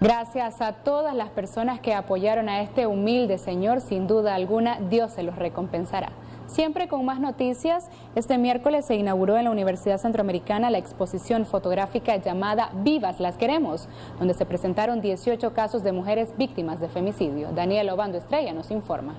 Gracias a todas las personas que apoyaron a este humilde señor, sin duda alguna Dios se los recompensará. Siempre con más noticias, este miércoles se inauguró en la Universidad Centroamericana la exposición fotográfica llamada Vivas las queremos, donde se presentaron 18 casos de mujeres víctimas de femicidio. Daniel Obando Estrella nos informa.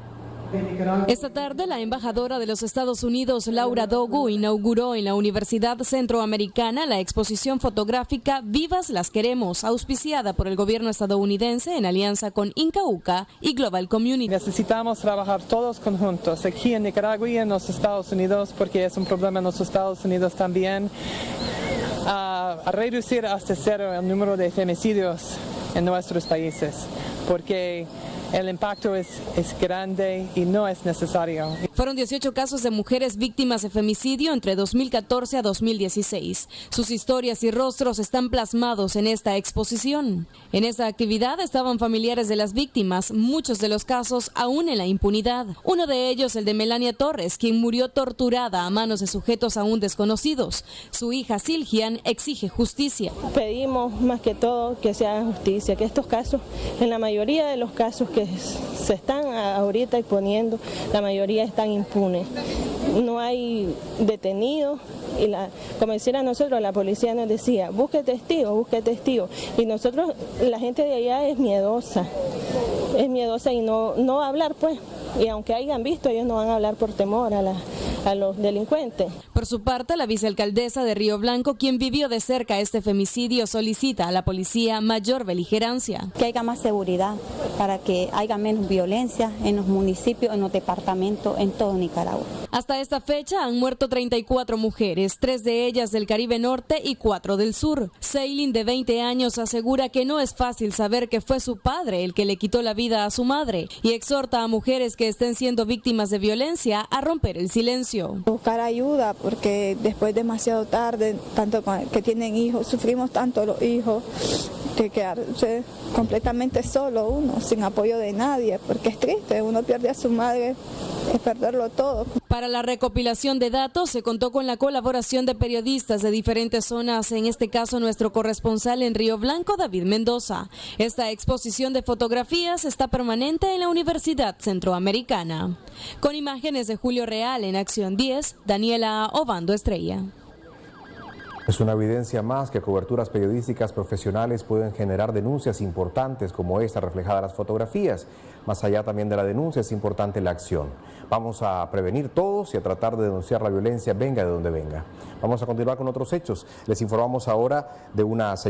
Esta tarde, la embajadora de los Estados Unidos, Laura Dogu, inauguró en la Universidad Centroamericana la exposición fotográfica Vivas las Queremos, auspiciada por el gobierno estadounidense en alianza con Incauca y Global Community. Necesitamos trabajar todos conjuntos, aquí en Nicaragua y en los Estados Unidos, porque es un problema en los Estados Unidos también, a, a reducir hasta cero el número de femicidios en nuestros países, porque el impacto es, es, grande y no es necesario. Fueron 18 casos de mujeres víctimas de femicidio entre 2014 a 2016. Sus historias y rostros están plasmados en esta exposición. En esta actividad estaban familiares de las víctimas, muchos de los casos aún en la impunidad. Uno de ellos, el de Melania Torres, quien murió torturada a manos de sujetos aún desconocidos. Su hija Silgian exige justicia. Pedimos más que todo que se haga justicia, que estos casos, en la mayoría de los casos que se están ahorita exponiendo, la mayoría están impunes. No hay detenidos y la, como decía nosotros, la policía nos decía, busque testigos, busque testigos. Y nosotros, la gente de allá es miedosa, es miedosa y no, no va a hablar pues. Y aunque hayan visto, ellos no van a hablar por temor a la, a los delincuentes. Por su parte, la vicealcaldesa de Río Blanco, quien vivió de cerca este femicidio, solicita a la policía mayor beligerancia. Que haya más seguridad para que haya menos violencia en los municipios, en los departamentos, en todo Nicaragua. Hasta esta fecha han muerto 34 mujeres, tres de ellas del Caribe Norte y cuatro del Sur. Seilin, de 20 años, asegura que no es fácil saber que fue su padre el que le quitó la vida a su madre y exhorta a mujeres que estén siendo víctimas de violencia a romper el silencio. Buscar ayuda porque después demasiado tarde, tanto que tienen hijos, sufrimos tanto los hijos, que quedarse completamente solo uno, sin apoyo de nadie, porque es triste, uno pierde a su madre, es perderlo todo. Para la recopilación de datos se contó con la colaboración de periodistas de diferentes zonas, en este caso nuestro corresponsal en Río Blanco, David Mendoza. Esta exposición de fotografías está permanente en la Universidad Centroamericana. Con imágenes de Julio Real en Acción 10, Daniela Obando Estrella. Es una evidencia más que coberturas periodísticas profesionales pueden generar denuncias importantes como esta reflejada en las fotografías. Más allá también de la denuncia es importante la acción. Vamos a prevenir todos y a tratar de denunciar la violencia venga de donde venga. Vamos a continuar con otros hechos. Les informamos ahora de una señora